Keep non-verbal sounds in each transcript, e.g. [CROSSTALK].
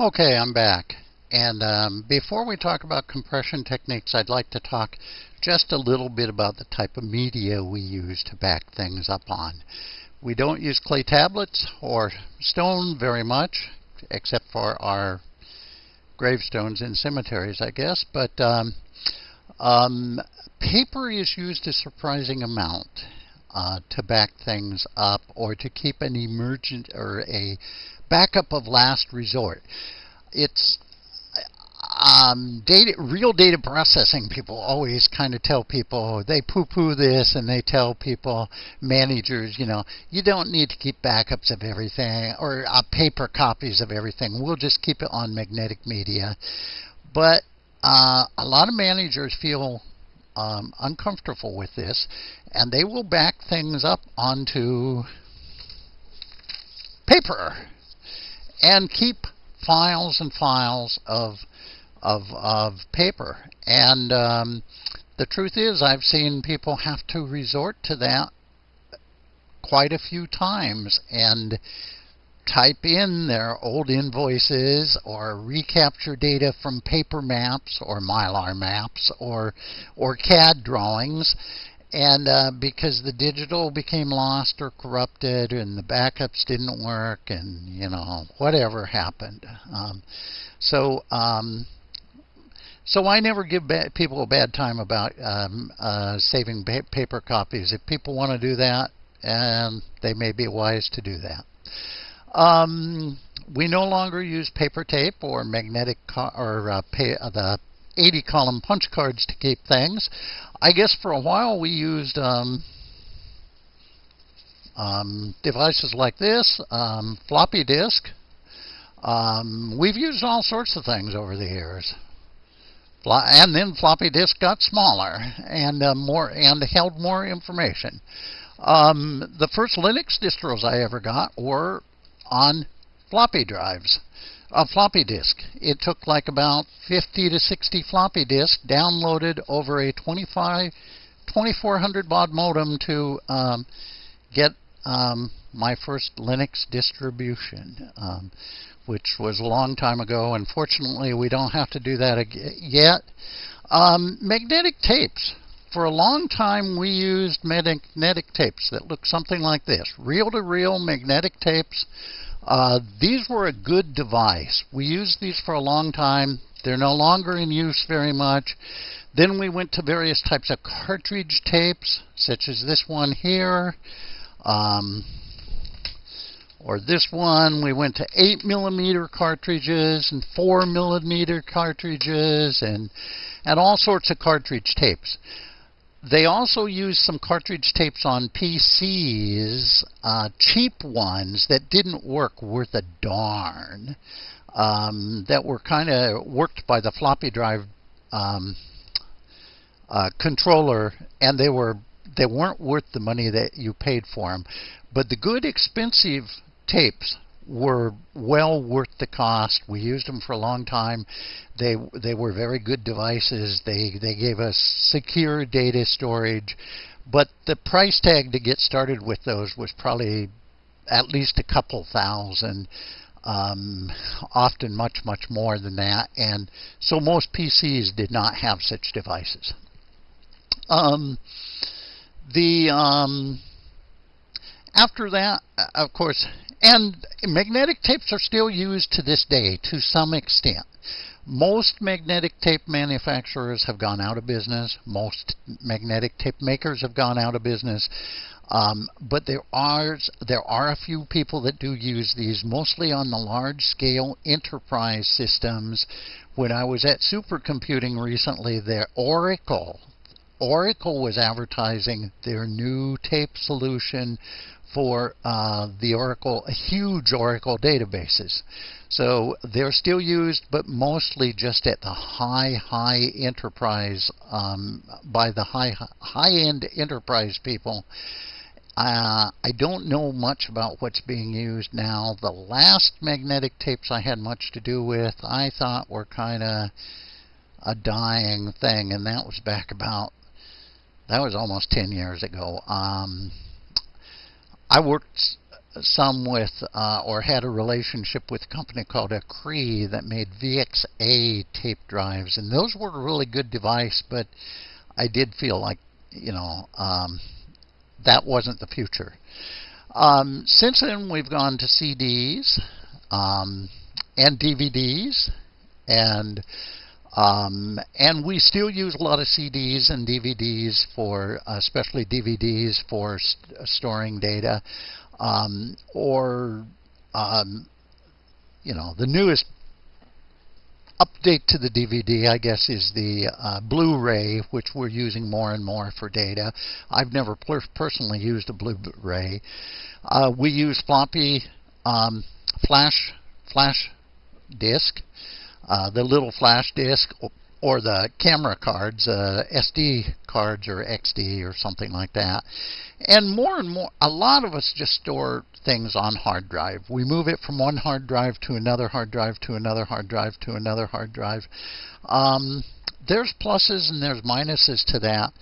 Okay, I'm back. And um, before we talk about compression techniques, I'd like to talk just a little bit about the type of media we use to back things up on. We don't use clay tablets or stone very much, except for our gravestones in cemeteries, I guess. But um, um, paper is used a surprising amount uh, to back things up or to keep an emergent or a backup of last resort. It's um, data, real data processing people always kind of tell people they poo-poo this, and they tell people managers, you know, you don't need to keep backups of everything or uh, paper copies of everything. We'll just keep it on magnetic media. But uh, a lot of managers feel um, uncomfortable with this, and they will back things up onto paper and keep files and files of of of paper. And um, the truth is, I've seen people have to resort to that quite a few times and type in their old invoices or recapture data from paper maps or mylar maps or or CAD drawings and uh, because the digital became lost or corrupted and the backups didn't work and you know whatever happened um, so um, so I never give people a bad time about um, uh, saving pa paper copies. If people want to do that, and they may be wise to do that. Um, we no longer use paper tape or magnetic or uh, the 80 column punch cards to keep things. I guess for a while we used um, um, devices like this, um, floppy disk. Um, we've used all sorts of things over the years. And then floppy disk got smaller and uh, more and held more information. Um, the first Linux distros I ever got were on floppy drives a floppy disk. It took like about 50 to 60 floppy disks downloaded over a 25, 2400 baud modem to um, get um, my first Linux distribution, um, which was a long time ago. Unfortunately, we don't have to do that yet. Um, magnetic tapes. For a long time, we used magnetic tapes that look something like this reel to reel magnetic tapes uh, these were a good device. We used these for a long time. They're no longer in use very much. Then we went to various types of cartridge tapes, such as this one here, um, or this one. We went to 8 millimeter cartridges and 4 millimeter cartridges and, and all sorts of cartridge tapes. They also used some cartridge tapes on PCs, uh, cheap ones that didn't work worth a darn, um, that were kind of worked by the floppy drive um, uh, controller, and they were they weren't worth the money that you paid for them. But the good expensive tapes were well worth the cost. We used them for a long time. They they were very good devices. They they gave us secure data storage, but the price tag to get started with those was probably at least a couple thousand. Um, often much much more than that, and so most PCs did not have such devices. Um, the um, after that, of course, and magnetic tapes are still used to this day to some extent. Most magnetic tape manufacturers have gone out of business. Most magnetic tape makers have gone out of business. Um, but there are there are a few people that do use these, mostly on the large scale enterprise systems. When I was at supercomputing recently, their Oracle Oracle was advertising their new tape solution for uh, the Oracle, huge Oracle databases. So they're still used, but mostly just at the high, high enterprise, um, by the high, high-end enterprise people. Uh, I don't know much about what's being used now. The last magnetic tapes I had much to do with, I thought were kind of a dying thing, and that was back about, that was almost 10 years ago. Um, I worked some with uh, or had a relationship with a company called Acree that made VXA tape drives, and those were a really good device. But I did feel like you know um, that wasn't the future. Um, since then, we've gone to CDs um, and DVDs, and um, and we still use a lot of CDs and DVDs for, uh, especially DVDs for st storing data, um, or um, you know the newest update to the DVD, I guess, is the uh, Blu-ray, which we're using more and more for data. I've never per personally used a Blu-ray. Uh, we use floppy um, flash flash disk, uh, the little flash disk, or the camera cards, uh, SD cards or XD or something like that. And more and more, a lot of us just store things on hard drive. We move it from one hard drive to another hard drive to another hard drive to another hard drive. Um, there's pluses and there's minuses to that.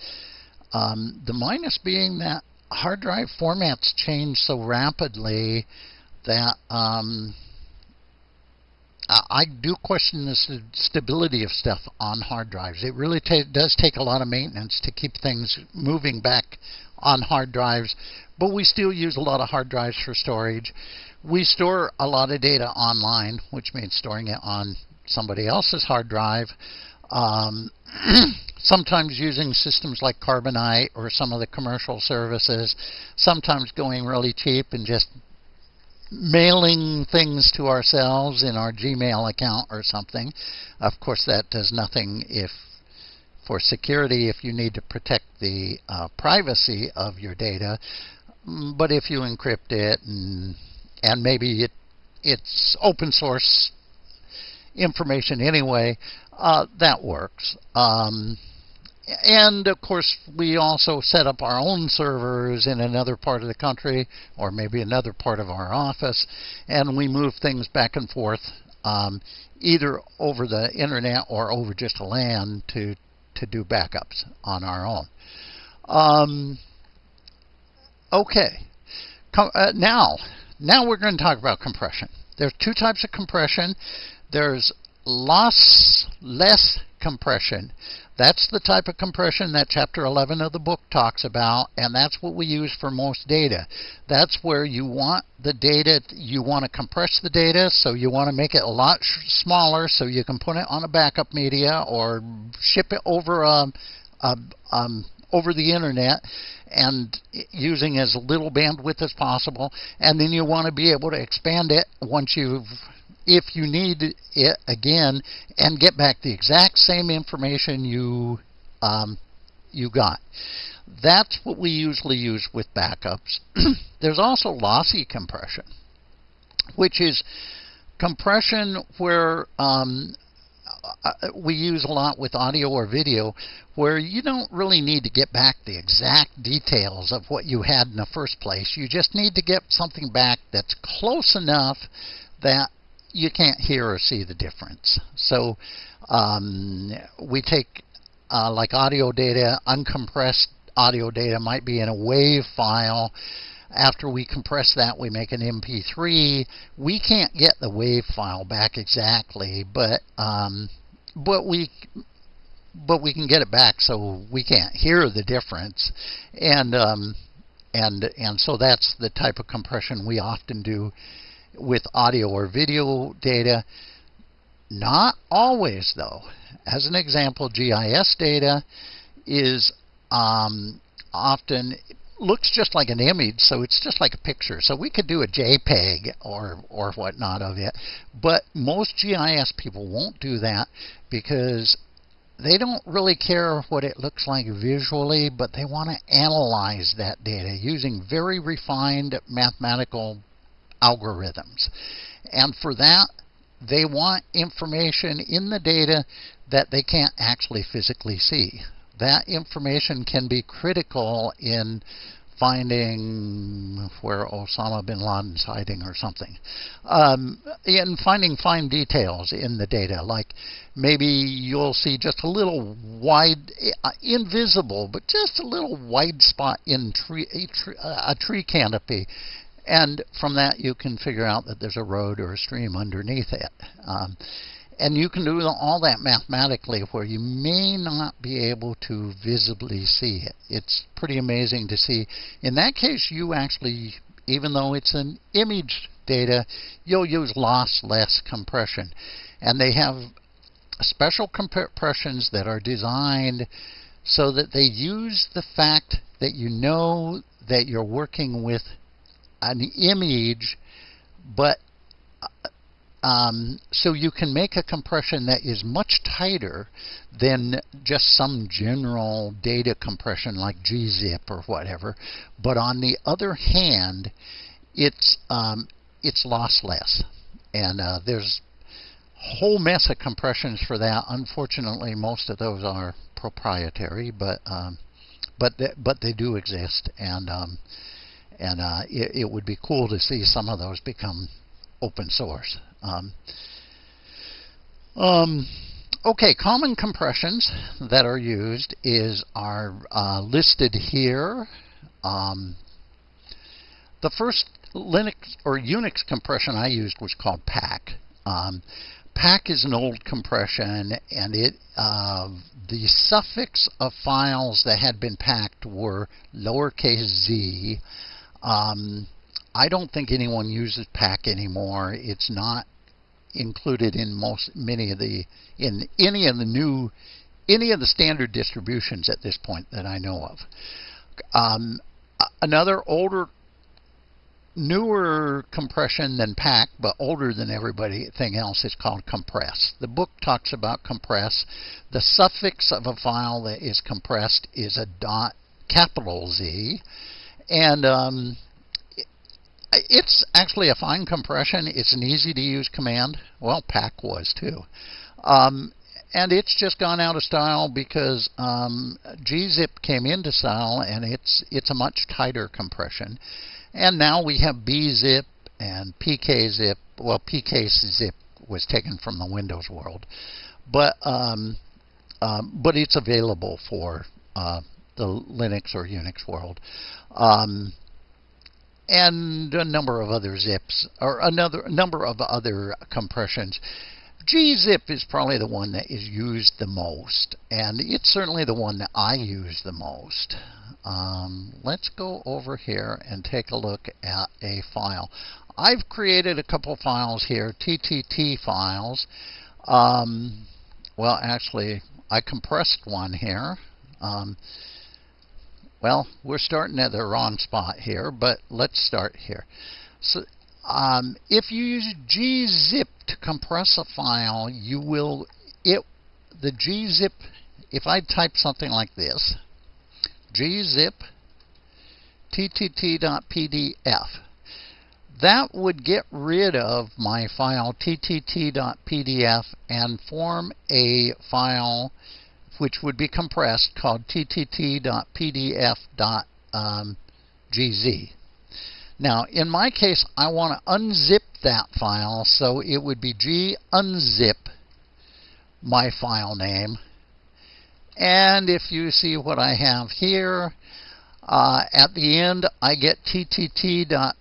Um, the minus being that hard drive formats change so rapidly that um, I do question the st stability of stuff on hard drives. It really does take a lot of maintenance to keep things moving back on hard drives, but we still use a lot of hard drives for storage. We store a lot of data online, which means storing it on somebody else's hard drive. Um, [CLEARS THROAT] sometimes using systems like Carbonite or some of the commercial services, sometimes going really cheap and just mailing things to ourselves in our Gmail account or something. Of course, that does nothing if for security if you need to protect the uh, privacy of your data. Mm, but if you encrypt it and and maybe it it's open source information anyway, uh, that works. Um, and of course, we also set up our own servers in another part of the country or maybe another part of our office, and we move things back and forth um, either over the internet or over just a LAN to, to do backups on our own. Um, okay, Com uh, now, now we're going to talk about compression. There's two types of compression. There's lossless compression. That's the type of compression that chapter 11 of the book talks about, and that's what we use for most data. That's where you want the data, you want to compress the data, so you want to make it a lot smaller so you can put it on a backup media or ship it over a, um, a um, over the internet and using as little bandwidth as possible and then you want to be able to expand it once you've if you need it again and get back the exact same information you um, you got. That's what we usually use with backups. [CLEARS THROAT] There's also lossy compression, which is compression where um, uh, we use a lot with audio or video where you don't really need to get back the exact details of what you had in the first place. You just need to get something back that's close enough that you can't hear or see the difference. So um, we take uh, like audio data, uncompressed audio data might be in a WAV file. After we compress that, we make an MP3. We can't get the WAV file back exactly, but um, but we but we can get it back so we can't hear the difference, and um, and and so that's the type of compression we often do with audio or video data. Not always, though. As an example, GIS data is um, often looks just like an image, so it's just like a picture. So we could do a JPEG or or whatnot of it, but most GIS people won't do that because they don't really care what it looks like visually, but they want to analyze that data using very refined mathematical algorithms. And for that, they want information in the data that they can't actually physically see. That information can be critical in finding where Osama bin Laden's hiding or something. Um, in finding fine details in the data, like maybe you'll see just a little wide, uh, invisible, but just a little wide spot in tree, a, tree, a tree canopy And from that, you can figure out that there's a road or a stream underneath it. Um, and you can do all that mathematically where you may not be able to visibly see it. It's pretty amazing to see. In that case, you actually, even though it's an image data, you'll use lossless compression. And they have special compressions that are designed so that they use the fact that you know that you're working with an image, but um, so you can make a compression that is much tighter than just some general data compression like gzip or whatever. But on the other hand, it's um, it's lossless, and uh, there's a whole mess of compressions for that. Unfortunately, most of those are proprietary, but um, but they, but they do exist, and um, and uh, it, it, would be cool to see some of those become open source. Um, um, okay, common compressions that are used is are uh, listed here. Um, the first Linux or Unix compression I used was called pack. Um, pack is an old compression, and it uh, the suffix of files that had been packed were lowercase z. Um, I don't think anyone uses pack anymore. It's not included in most many of the in any of the new any of the standard distributions at this point that I know of. Um, another older newer compression than pack but older than everything else, is called compress. The book talks about compress. The suffix of a file that is compressed is a dot capital Z, and um, it's actually a fine compression. It's an easy to use command. Well, pack was too. Um, and it's just gone out of style because um, gzip came into style and it's it's a much tighter compression. And now we have bzip and pkzip. Well, pkzip was taken from the Windows world, but um, um, but it's available for uh, the Linux or Unix world. Um, and a number of other zips, or another number of other compressions. gzip is probably the one that is used the most, and it's certainly the one that I use the most. Um, let's go over here and take a look at a file. I've created a couple files here, TTT files. Um, well, actually, I compressed one here. Um, well, we're starting at the wrong spot here, but let's start here. So, um, if you use gzip to compress a file, you will it the gzip. If I type something like this, gzip ttt.pdf, that would get rid of my file ttt.pdf and form a file which would be compressed called ttt.pdf.gz. Um, now, in my case, I want to unzip that file, so it would be g unzip my file name. And if you see what I have here, uh, at the end, I get ttt.pdf,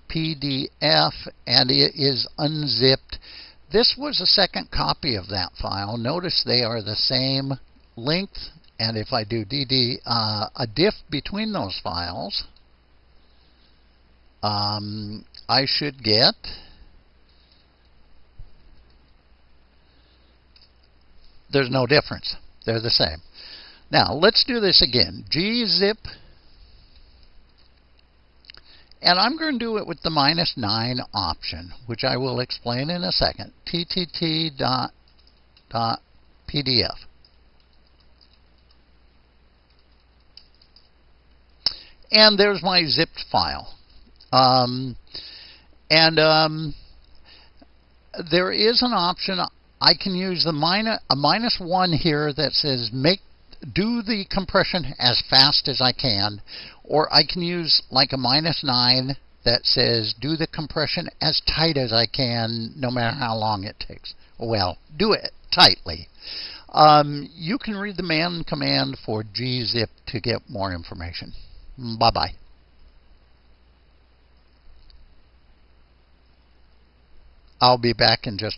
and it is unzipped. This was a second copy of that file. Notice they are the same length, and if I do dd uh, a diff between those files, um, I should get there's no difference. They're the same. Now, let's do this again. gzip, and I'm going to do it with the minus 9 option, which I will explain in a second. ttt dot, dot pdf. And there's my zipped file. Um, and um, there is an option. I can use the minus, a minus one here that says make do the compression as fast as I can, or I can use like a minus nine that says do the compression as tight as I can, no matter how long it takes. Well, do it tightly. Um, you can read the man command for gzip to get more information. Bye-bye. I'll be back in just